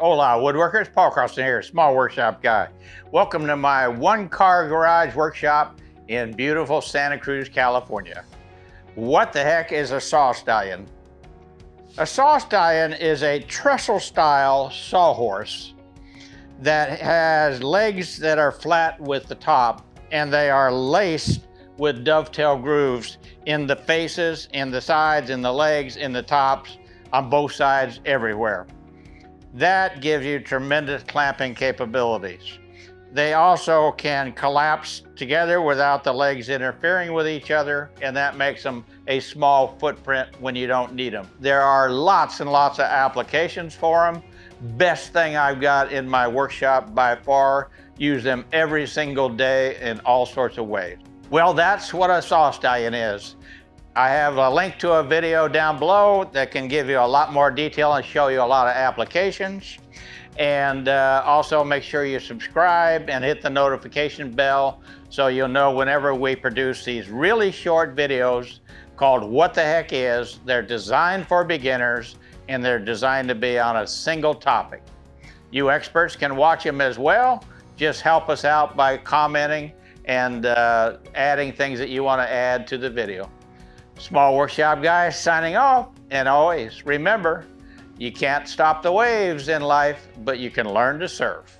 Hola, woodworkers. Paul Carlson here, small workshop guy. Welcome to my one car garage workshop in beautiful Santa Cruz, California. What the heck is a saw stallion? A saw stallion is a trestle style sawhorse that has legs that are flat with the top and they are laced with dovetail grooves in the faces, in the sides, in the legs, in the tops, on both sides, everywhere. That gives you tremendous clamping capabilities. They also can collapse together without the legs interfering with each other, and that makes them a small footprint when you don't need them. There are lots and lots of applications for them. Best thing I've got in my workshop by far. Use them every single day in all sorts of ways. Well, that's what a saw stallion is. I have a link to a video down below that can give you a lot more detail and show you a lot of applications. And uh, also make sure you subscribe and hit the notification bell so you'll know whenever we produce these really short videos called What the Heck Is. They're designed for beginners and they're designed to be on a single topic. You experts can watch them as well. Just help us out by commenting and uh, adding things that you want to add to the video. Small Workshop Guy signing off. And always remember, you can't stop the waves in life, but you can learn to surf.